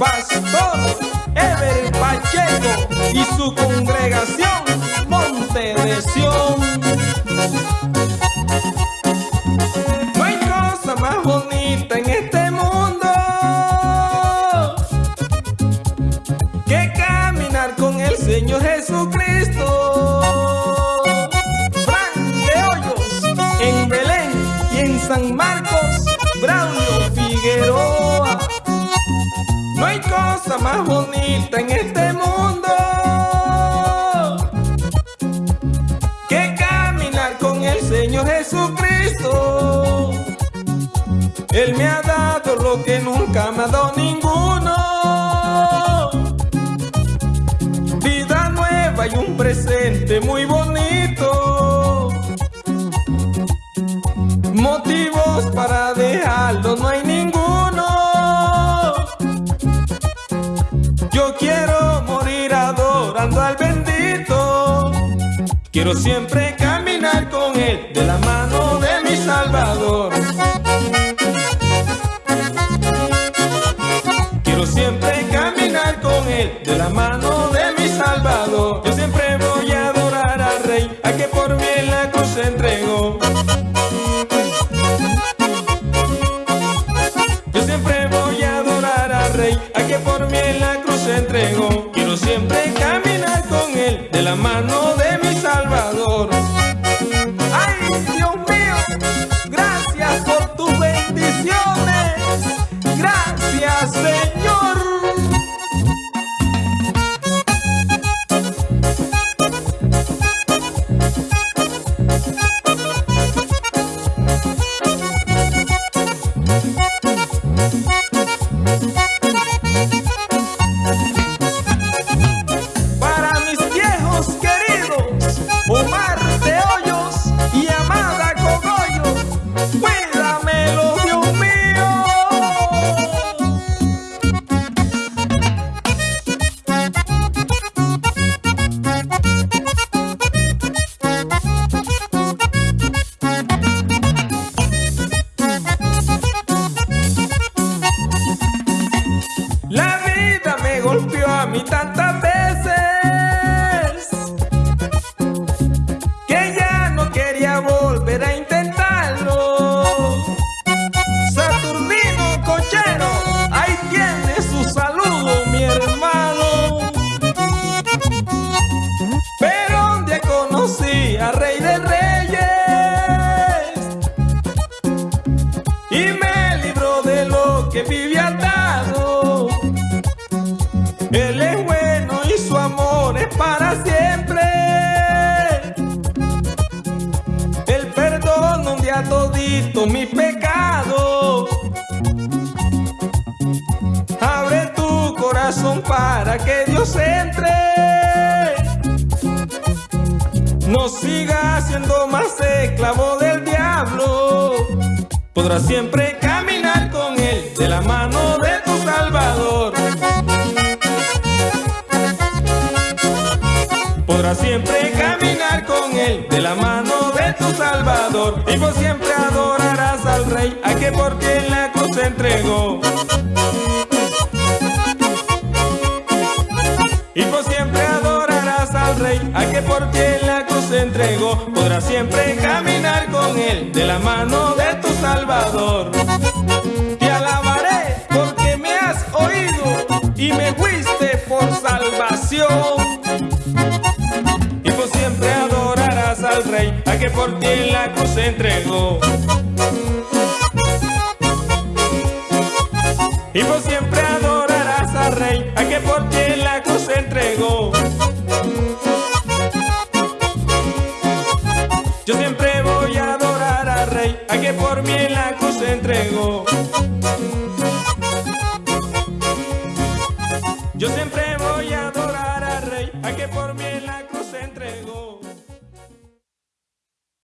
Pastor Ever Pacheco y su congregación Monte de. San Marcos, Braulio Figueroa. No hay cosa más bonita en este mundo que caminar con el Señor Jesucristo. Él me ha dado lo que nunca me ha dado ninguno. Vida nueva y un presente muy bonito. Yo quiero morir adorando al bendito. Quiero siempre Quiero siempre caminar con él de la mano mí tantas veces que ya no quería volver a intentarlo. Saturnino Cochero, ahí tiene su saludo, mi hermano. Pero día conocí a Rey de Reyes y me libró de lo que vivía atado. Todito mi pecado. Abre tu corazón para que Dios entre. No sigas siendo más esclavo del diablo. Podrás siempre caminar con él de la mano de tu Salvador. Podrás siempre caminar con él de la mano tu Salvador. Y por siempre adorarás al Rey, a que por ti en la cruz se entregó. Y por siempre adorarás al Rey, a que por ti en la cruz se entregó. Podrás siempre caminar con él de la mano de tu Salvador. Te alabaré porque me has oído y me fuiste por salvación. Que por ti en la cruz entregó. Y por siempre adorarás al Rey, a que por ti en la cruz entregó. Yo siempre voy a adorar al Rey, a que por mí en la cruz entregó.